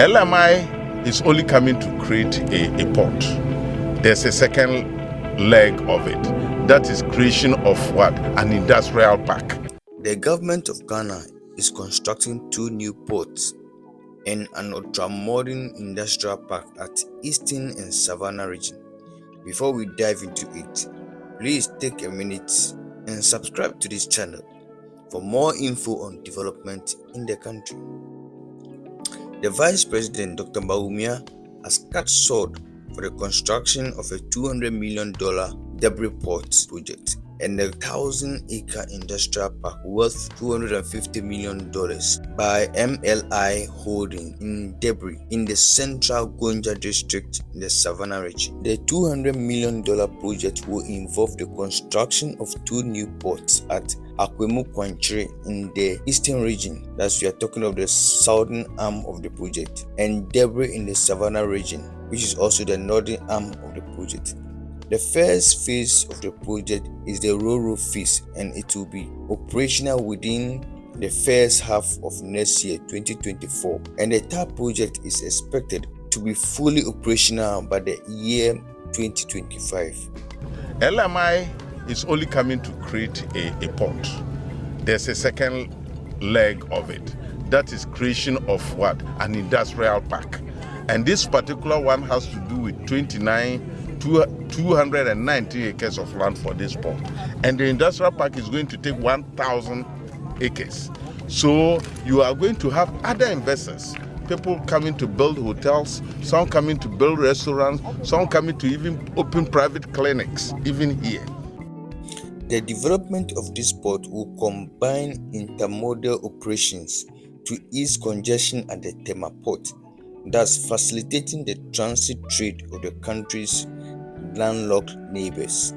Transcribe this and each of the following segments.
LMI is only coming to create a, a port. There's a second leg of it. That is creation of what? An industrial park. The government of Ghana is constructing two new ports and an ultra-modern industrial park at Eastern and Savannah region. Before we dive into it, please take a minute and subscribe to this channel for more info on development in the country. The Vice President Dr. Bawumia has cut short for the construction of a $200 million Debre Port project and a 1,000 acre industrial park worth $250 million by MLI Holding in Debre in the central Gonja district in the Savannah region. The $200 million project will involve the construction of two new ports at Akwemu Kwanchire in the eastern region, that's we are talking of the southern arm of the project, and Debre in the Savannah region, which is also the northern arm of the project. The first phase of the project is the Roro phase and it will be operational within the first half of next year 2024 and the third project is expected to be fully operational by the year 2025. LMI is only coming to create a, a port. There's a second leg of it. That is creation of what? An industrial park. And this particular one has to do with 29 290 acres of land for this port. And the industrial park is going to take 1,000 acres. So you are going to have other investors, people coming to build hotels, some coming to build restaurants, some coming to even open private clinics, even here. The development of this port will combine intermodal operations to ease congestion at the Tema port, thus facilitating the transit trade of the country's landlocked neighbors.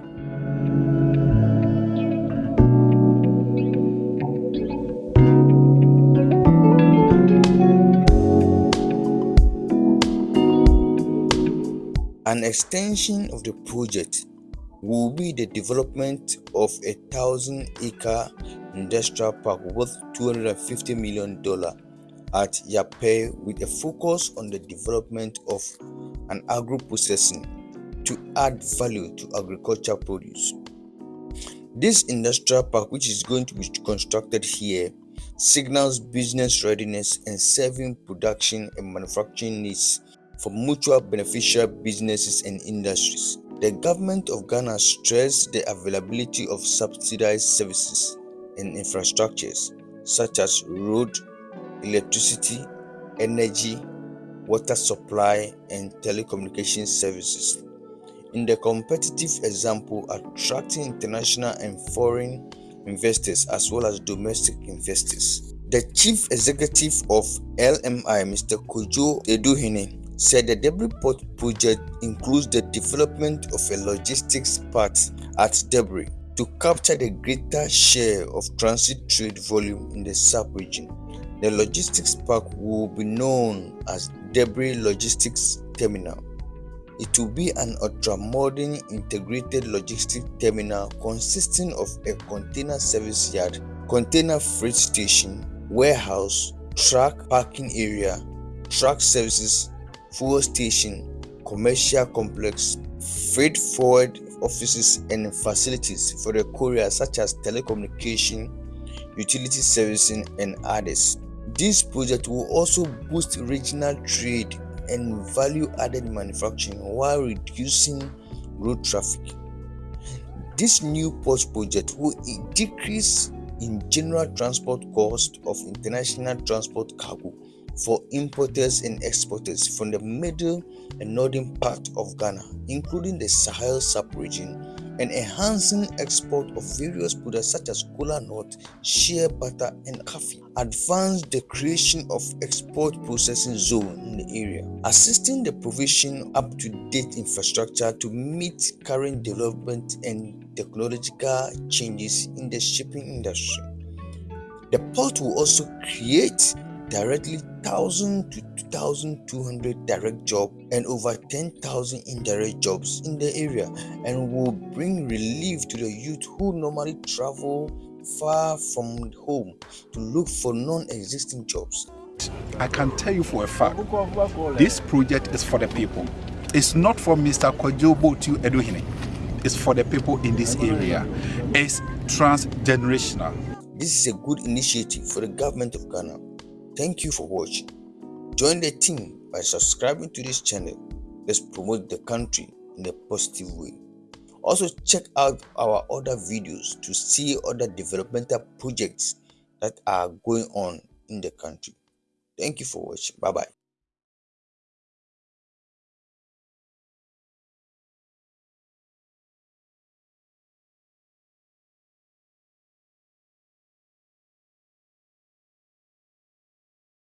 An extension of the project will be the development of a thousand acre industrial park worth $250 million at Yapei with a focus on the development of an agro processing to add value to agricultural produce. This industrial park, which is going to be constructed here, signals business readiness and serving production and manufacturing needs for mutual beneficial businesses and industries. The government of Ghana stressed the availability of subsidized services and infrastructures such as road, electricity, energy, water supply, and telecommunication services in the competitive example attracting international and foreign investors as well as domestic investors. The chief executive of LMI, Mr. Kojo Eduhine, said the Debre Port project includes the development of a logistics part at Debre to capture the greater share of transit trade volume in the sub-region. The logistics park will be known as Debre Logistics Terminal. It will be an ultra-modern integrated logistics terminal consisting of a container service yard, container freight station, warehouse, truck parking area, truck services, fuel station, commercial complex, freight forward offices and facilities for the courier such as telecommunication, utility servicing and others. This project will also boost regional trade and value added manufacturing while reducing road traffic. This new port project will decrease in general transport cost of international transport cargo for importers and exporters from the middle and northern part of Ghana, including the Sahel sub-region and enhancing export of various products such as cola nut, shea butter, and coffee. Advance the creation of export processing zone in the area, assisting the provision up-to-date infrastructure to meet current development and technological changes in the shipping industry. The port will also create directly 1000 to 2200 direct jobs and over 10,000 indirect jobs in the area and will bring relief to the youth who normally travel far from home to look for non-existing jobs. I can tell you for a fact, this project is for the people. It's not for Mr. Kojobo to Eduhine. It's for the people in this area. It's transgenerational. This is a good initiative for the government of Ghana. Thank you for watching. Join the team by subscribing to this channel. Let's promote the country in a positive way. Also, check out our other videos to see other developmental projects that are going on in the country. Thank you for watching. Bye bye.